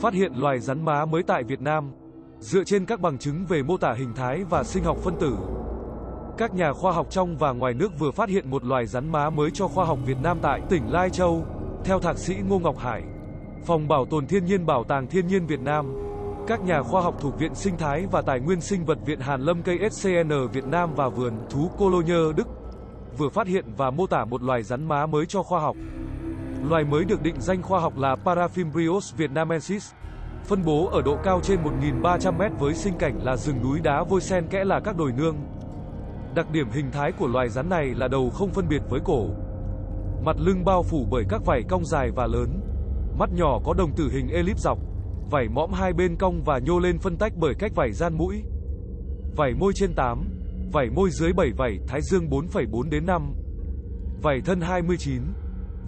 Phát hiện loài rắn má mới tại Việt Nam. Dựa trên các bằng chứng về mô tả hình thái và sinh học phân tử, các nhà khoa học trong và ngoài nước vừa phát hiện một loài rắn má mới cho khoa học Việt Nam tại tỉnh Lai Châu. Theo thạc sĩ Ngô Ngọc Hải, Phòng Bảo tồn Thiên nhiên Bảo tàng Thiên nhiên Việt Nam, các nhà khoa học thuộc Viện Sinh thái và Tài nguyên Sinh vật Viện Hàn Lâm KSCN Việt Nam và Vườn Thú Cologne Đức vừa phát hiện và mô tả một loài rắn má mới cho khoa học. Loài mới được định danh khoa học là Parafimbrios vietnamensis. Phân bố ở độ cao trên 1.300 m với sinh cảnh là rừng núi đá vôi sen kẽ là các đồi nương. Đặc điểm hình thái của loài rắn này là đầu không phân biệt với cổ. Mặt lưng bao phủ bởi các vảy cong dài và lớn. Mắt nhỏ có đồng tử hình elip dọc. Vảy mõm hai bên cong và nhô lên phân tách bởi cách vảy gian mũi. Vảy môi trên 8, vảy môi dưới 7 vảy, thái dương 4,4 đến 5. Vảy thân 29,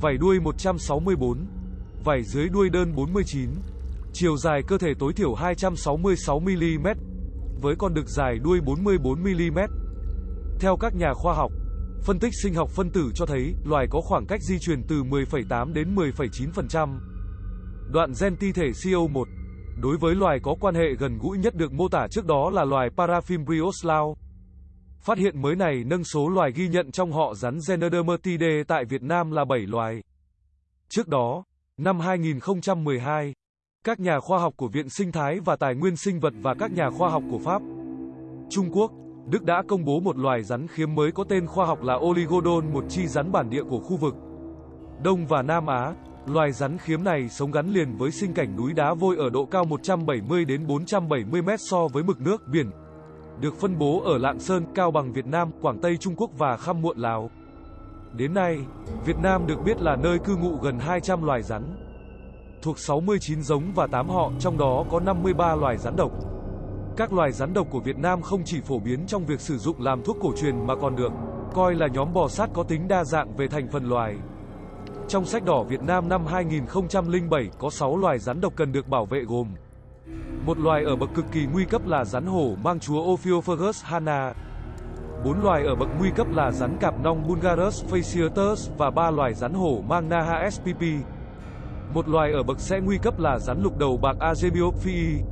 vảy đuôi 164, vảy dưới đuôi đơn 49. Chiều dài cơ thể tối thiểu 266 mm, với con đực dài đuôi 44 mm. Theo các nhà khoa học, phân tích sinh học phân tử cho thấy loài có khoảng cách di truyền từ 10,8 đến 10,9%. Đoạn gen ti thể CO1 đối với loài có quan hệ gần gũi nhất được mô tả trước đó là loài Parafimbryos lao. Phát hiện mới này nâng số loài ghi nhận trong họ rắn Xenodermatidae tại Việt Nam là 7 loài. Trước đó, năm 2012, các nhà khoa học của Viện Sinh thái và Tài nguyên Sinh vật và các nhà khoa học của Pháp, Trung Quốc, Đức đã công bố một loài rắn khiếm mới có tên khoa học là Oligodon, một chi rắn bản địa của khu vực Đông và Nam Á. Loài rắn khiếm này sống gắn liền với sinh cảnh núi đá vôi ở độ cao 170 đến 470 mét so với mực nước biển. Được phân bố ở Lạng Sơn, Cao Bằng Việt Nam, Quảng Tây Trung Quốc và Khăm Muộn Lào. Đến nay, Việt Nam được biết là nơi cư ngụ gần 200 loài rắn. Thuộc 69 giống và 8 họ, trong đó có 53 loài rắn độc. Các loài rắn độc của Việt Nam không chỉ phổ biến trong việc sử dụng làm thuốc cổ truyền mà còn được coi là nhóm bò sát có tính đa dạng về thành phần loài. Trong sách đỏ Việt Nam năm 2007 có 6 loài rắn độc cần được bảo vệ gồm một loài ở bậc cực kỳ nguy cấp là rắn hổ mang chúa Ophiophagus hana. Bốn loài ở bậc nguy cấp là rắn cạp nong Bulgarus fasciatus và ba loài rắn hổ mang Naha spp. Một loài ở bậc sẽ nguy cấp là rắn lục đầu bạc Azebiophyii.